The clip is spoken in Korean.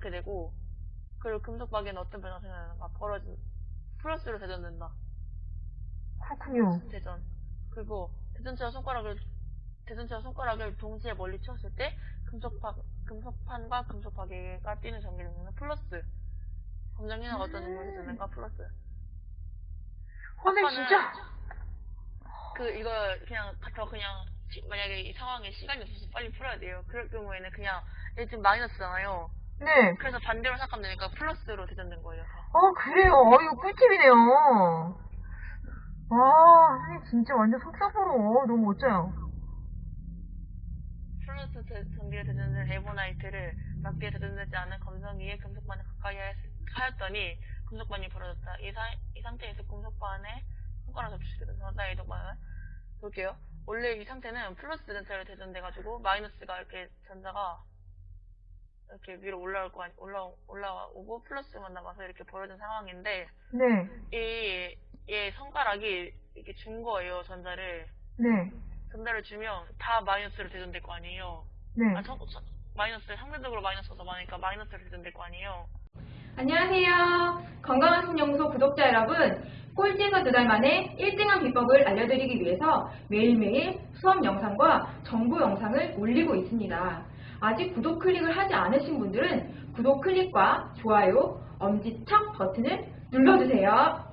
되고 그리고 금속 박에는 어떤 변화가 생겨나는가 벌어진 플러스로 대전된다. 그렇군요. 대전. 그리고 대전체와 손가락을 대전체와 손가락을 동시에 멀리 치웠을 때 금속판 금속판과 금속박에가 뛰는 전기 능lượng 플러스. 검정이나 어떤 능력이 되는가 플러스. 아까는 진짜 그 이거 그냥 더 그냥 시- 만약에 이 상황에 시간이 없어서 빨리 풀어야 돼요. 그럴 경우에는 그냥 얘 지금 마이너스잖아요. 네. 그래서 반대로 생각하면 되니까 플러스로 대전된 거예요. 다. 어 그래요. 어 이거 꿀팁이네요. 와 선생님 진짜 완전 속사포로 너무 멋져요. 플러스 대- 전기에 대전된 에보나이트를 맞게 대전되지 않은 검성 위에 금속반을 가까이 하였- 하였더니 금속반이 벌어졌다. 이, 사- 이 상태에서 금속반에 손가락 돼서 전자 이동반을 볼게요. 원래 이 상태는 플러스 전체로 대전돼가지고 마이너스가 이렇게 전자가 이렇게 위로 올라올 거 아니, 올라 올라오고 플러스만 남아서 이렇게 벌어진 상황인데 네. 이, 얘 손가락이 이렇게 준 거예요 전자를 네. 전자를 주면 다 마이너스로 대전될 거 아니에요. 네. 아, 저, 저, 마이너스, 상대적으로 마이너스가 더 많으니까 마이너스로 대전될 거 아니에요. 안녕하세요. 건강한 신연구소 구독자 여러분. 꼴찌에서 두 달 만에 1등한 비법을 알려드리기 위해서 매일매일 수업 영상과 정보 영상을 올리고 있습니다. 아직 구독 클릭을 하지 않으신 분들은 구독 클릭과 좋아요, 엄지척 버튼을 눌러주세요.